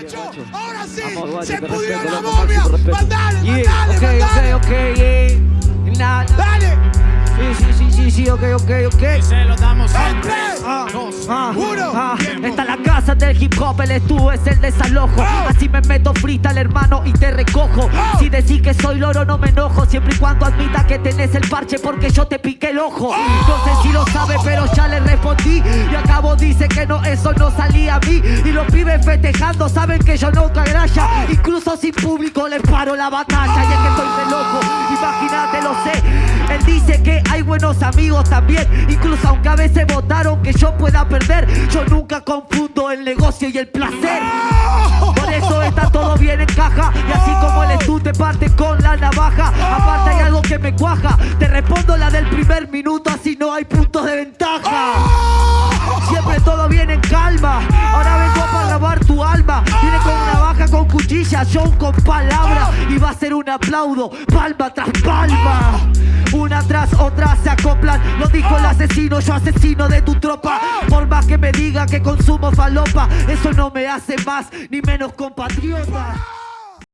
guacho. Ahora sí, Vamos, guacho, se pudrió respeto, la momia. Mandale, Yeah, mandale, ok, mandale. ok, ok, yeah. Nah, Dale. Sí, sí, sí, sí, sí, ok, ok, ok. Se lo damos en En tres, tres, Ah, dos, ah, uno. ah. Tiempo. Esta es la casa del hip hop, el estuvo es el desalojo. Ah. Así me meto freestyle, hermano, y te recojo. Ah. Si decís que soy loro, no me enojo. Siempre y cuando admita que tenés el parche, porque yo te piqué el ojo. Ah. No sé si lo sabe, pero ya le respondí. Y acabo dice que no, eso no salía a mí. Los pibes festejando saben que yo no gralla. Incluso sin público les paro la batalla. Y es que estoy de loco, imagínate, lo sé. Él dice que hay buenos amigos también. Incluso aunque a veces votaron que yo pueda perder, yo nunca confundo el negocio y el placer. Por eso está todo bien en caja. Y así como el estu te parte con la navaja. Aparte hay algo que me cuaja. Te respondo la del primer minuto, así no hay puntos de ventaja. John con palabra. Y va a ser un aplaudo, palma tras palma. Una tras otra se acoplan. Lo dijo el asesino, yo asesino de tu tropa. Por más que me diga que consumo falopa, eso no me hace más ni menos compatriota.